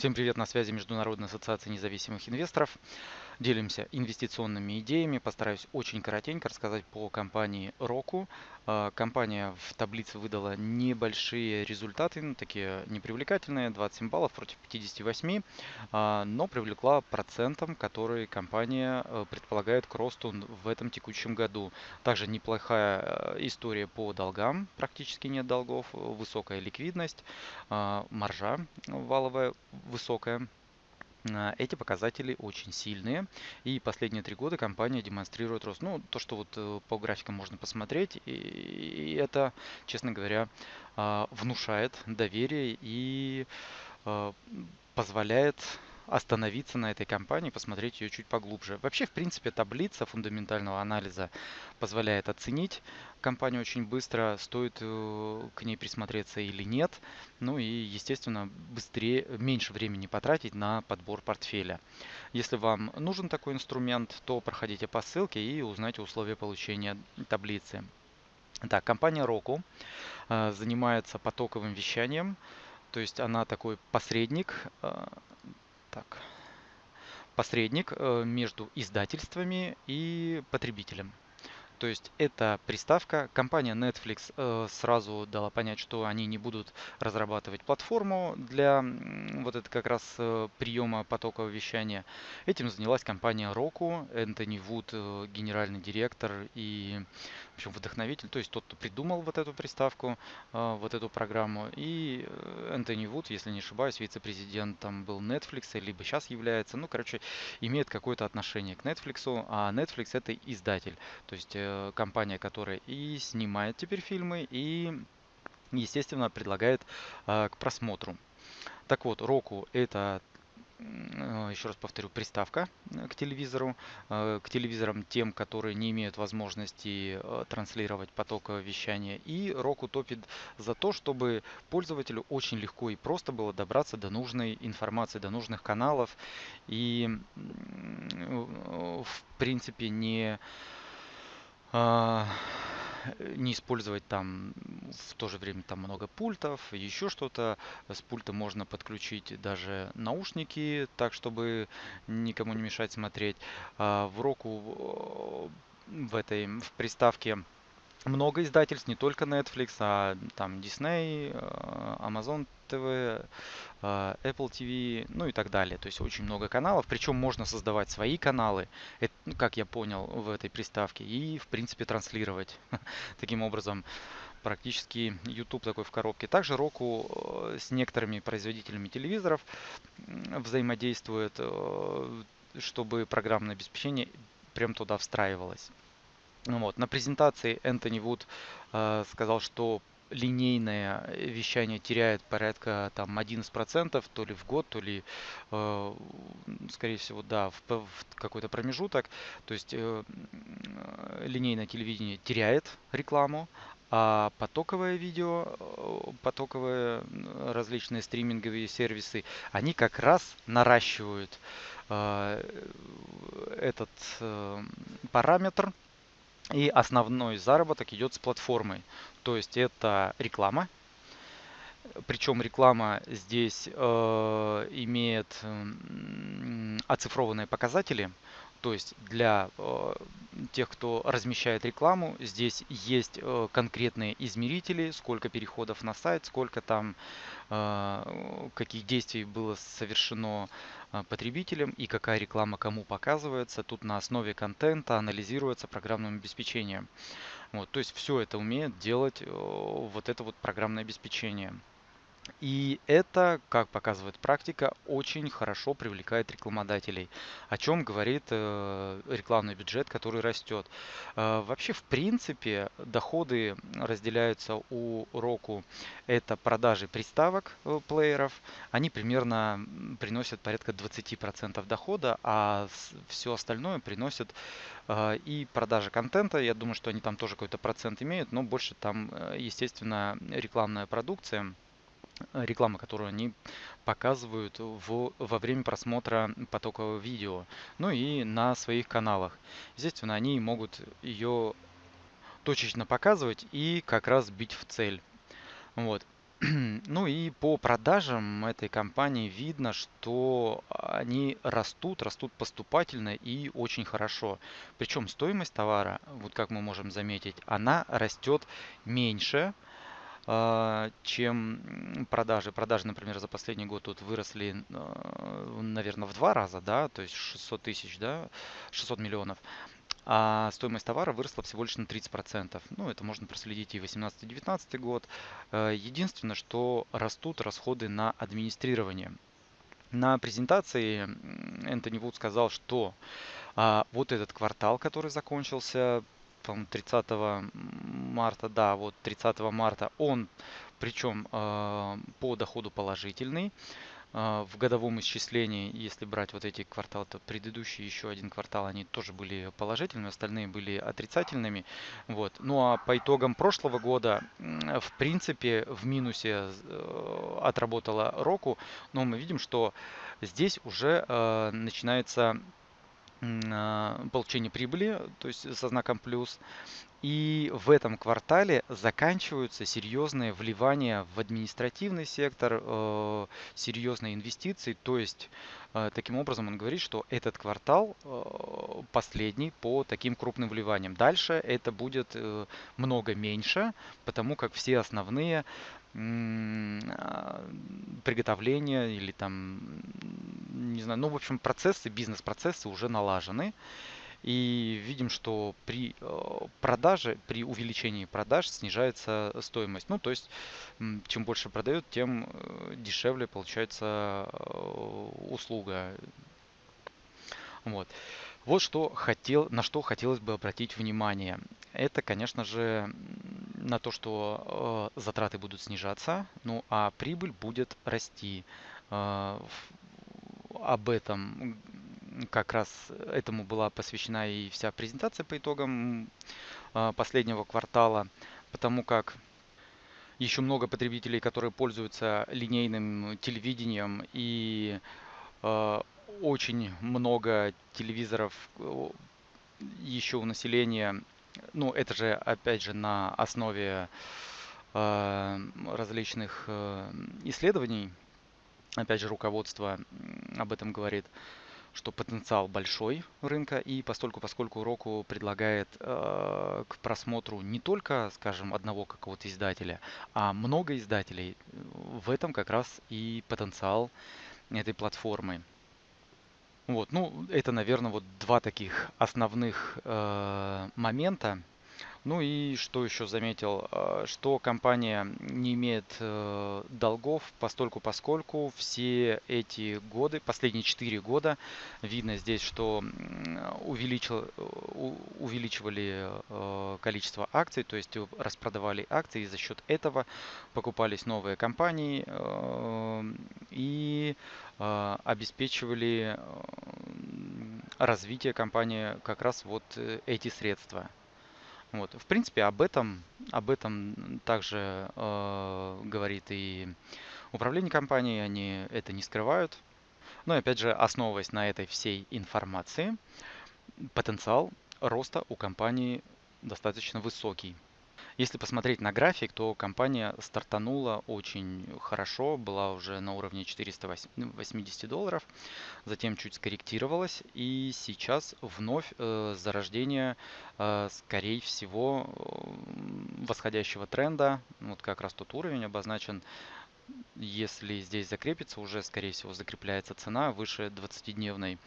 Всем привет, на связи Международная ассоциация независимых инвесторов. Делимся инвестиционными идеями. Постараюсь очень коротенько рассказать по компании Roku. А, компания в таблице выдала небольшие результаты, ну, такие непривлекательные, 27 баллов против 58, а, но привлекла процентом, который компания э, предполагает к росту в этом текущем году. Также неплохая э, история по долгам, практически нет долгов, высокая ликвидность, а, маржа валовая высокая. А, эти показатели очень сильные, и последние три года компания демонстрирует рост. Ну, то, что вот э, по графикам можно посмотреть, и это, честно говоря, а, внушает доверие и а, позволяет остановиться на этой компании, посмотреть ее чуть поглубже. Вообще, в принципе, таблица фундаментального анализа позволяет оценить компанию очень быстро, стоит э, к ней присмотреться или нет. Ну и, естественно, быстрее, меньше времени потратить на подбор портфеля. Если вам нужен такой инструмент, то проходите по ссылке и узнайте условия получения таблицы. Так, компания Roku э, занимается потоковым вещанием, то есть она такой посредник э, так, посредник э, между издательствами и потребителем. То есть эта приставка, компания Netflix э, сразу дала понять, что они не будут разрабатывать платформу для вот это как раз э, приема потокового вещания. Этим занялась компания Roku, Энтони Вуд, э, генеральный директор и в общем, вдохновитель, то есть тот, кто придумал вот эту приставку, э, вот эту программу. И э, Энтони Вуд, если не ошибаюсь, вице-президентом был Netflix, либо сейчас является, ну, короче, имеет какое-то отношение к Netflix, а Netflix это издатель. То есть Э, компания, которая и снимает теперь фильмы, и, естественно, предлагает э, к просмотру. Так вот, Roku это э, еще раз повторю, приставка к телевизору, к телевизорам тем, которые не имеют возможности транслировать поток вещания. И Roku топит за то, чтобы пользователю очень легко и просто было добраться до нужной информации, до нужных каналов. И в принципе не не использовать там в то же время там много пультов, еще что-то. С пульта можно подключить даже наушники, так чтобы никому не мешать смотреть. А, в року в этой в приставке много издательств, не только Netflix, а там Disney, э, Amazon TV, э, Apple TV, ну и так далее. То есть очень много каналов. Причем можно создавать свои каналы, ну, как я понял, в этой приставке. И, в принципе, транслировать таким образом практически YouTube такой в коробке. Также Roku э, с некоторыми производителями телевизоров взаимодействует, чтобы программное обеспечение прям туда встраивалось. Ну вот. На презентации Энтони Вуд э, сказал, что линейное вещание теряет порядка там 11% то ли в год, то ли, э, скорее всего, да, в, в какой-то промежуток. То есть э, линейное телевидение теряет рекламу, а потоковое видео, э, потоковые различные стриминговые сервисы, они как раз наращивают э, этот э, параметр и основной заработок идет с платформы. То есть это реклама. Причем реклама здесь э, имеет э, оцифрованные показатели. То есть для э, тех, кто размещает рекламу, здесь есть э, конкретные измерители, сколько переходов на сайт, сколько там, э, каких действий было совершено потребителем и какая реклама кому показывается. Тут на основе контента анализируется программным обеспечением. Вот, то есть все это умеет делать вот это вот программное обеспечение. И это, как показывает практика, очень хорошо привлекает рекламодателей, о чем говорит э, рекламный бюджет, который растет. Э, вообще, в принципе, доходы разделяются у Roku. Это продажи приставок э, плееров. Они примерно приносят порядка 20% дохода, а все остальное приносит и продажа контента. Я думаю, что они там тоже какой-то процент имеют, но больше там, естественно, рекламная продукция. Реклама, которую они показывают в, во время просмотра потокового видео, ну и на своих каналах. Естественно, они могут ее точечно показывать и как раз бить в цель. Вот. Ну и по продажам этой компании видно, что они растут, растут поступательно и очень хорошо. Причем стоимость товара, вот как мы можем заметить, она растет меньше, чем продажи. Продажи, например, за последний год тут выросли, а, наверное, в два раза, да, то есть 600 тысяч, да, 600 миллионов а стоимость товара выросла всего лишь на 30%. Ну, это можно проследить и 18-19 год. Э, единственное, что растут расходы на администрирование. На презентации Энтони Вуд сказал, что а, вот этот квартал, который закончился, по 30 марта, да, вот 30 марта, он причем э, по доходу положительный. А, в годовом исчислении, если брать вот эти кварталы, то предыдущий еще один квартал, они тоже были положительными, остальные были отрицательными. Вот. Ну а по итогам прошлого года, в принципе, в минусе э, отработала Року, но мы видим, что здесь уже э, начинается а, получение прибыли, то есть со знаком плюс. И в этом квартале заканчиваются серьезные вливания в административный сектор, э, серьезные инвестиции. То есть, э, таким образом, он говорит, что этот квартал э, последний по таким крупным вливаниям. Дальше это будет много меньше, потому как все основные а, приготовления или там, не знаю, ну, в общем, процессы, бизнес-процессы уже налажены. И видим, что при э, продаже, при увеличении продаж снижается стоимость. Ну, то есть, чем больше продают, тем э, дешевле получается э, услуга. Вот. Вот что хотел, на что хотелось бы обратить внимание. Это, конечно же, на то, что э, затраты будут снижаться, ну а прибыль будет расти. Э, об этом как раз этому была посвящена и вся презентация по итогам э, последнего квартала, потому как еще много потребителей, которые пользуются линейным телевидением и э, очень много телевизоров э, еще у населения. Ну, это же, опять же, на основе э, различных э, исследований. Опять же, руководство об этом говорит, что потенциал большой рынка, и постольку, поскольку Roku предлагает э, к просмотру не только, скажем, одного какого-то издателя, а много издателей, в этом как раз и потенциал этой платформы. Вот, ну, это, наверное, вот два таких основных э, момента. Ну и что еще заметил, э, что компания не имеет э, долгов постольку поскольку все эти годы, последние 4 года, видно здесь, что увеличил, увеличивали э, количество акций, то есть распродавали акции, и за счет этого покупались новые компании и обеспечивали развитие компании как раз вот эти средства. Вот. В принципе, об этом, об этом также э, говорит и управление компанией, они это не скрывают. Но опять же, основываясь на этой всей информации, потенциал роста у компании достаточно высокий. Если посмотреть на график, то компания стартанула очень хорошо, была уже на уровне 480 долларов, затем чуть скорректировалась и сейчас вновь э, зарождение, э, скорее всего, э, восходящего тренда, вот как раз тот уровень обозначен если здесь закрепится, уже, скорее всего, закрепляется цена выше 20-дневной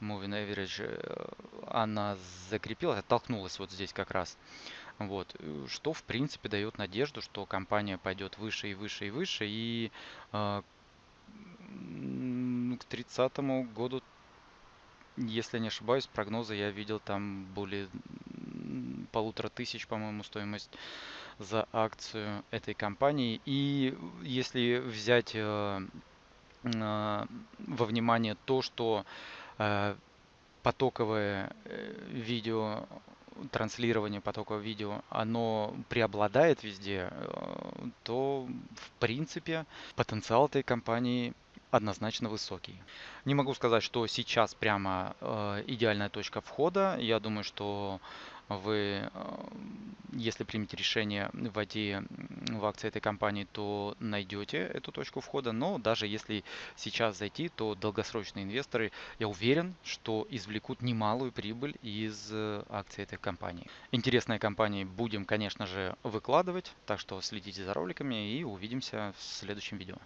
Moving Average. Э, она закрепилась, оттолкнулась вот здесь как раз. Вот, э, что в принципе дает надежду, что компания пойдет выше и выше и выше, и э, к 30 году, если не ошибаюсь, прогнозы я видел там более полутора тысяч, по-моему, стоимость за акцию этой компании. И если взять э, э, во внимание то, что э, потоковое э, видео транслирование потокового видео, оно преобладает везде, э, то в принципе потенциал этой компании однозначно высокий. Не могу сказать, что сейчас прямо э, идеальная точка входа. Я думаю, что вы, э, если примете решение войти в акции этой компании, то найдете эту точку входа. Но даже если сейчас зайти, то долгосрочные инвесторы, я уверен, что извлекут немалую прибыль из э, акций этой компании. Интересные компании будем, конечно же, выкладывать, так что следите за роликами и увидимся в следующем видео.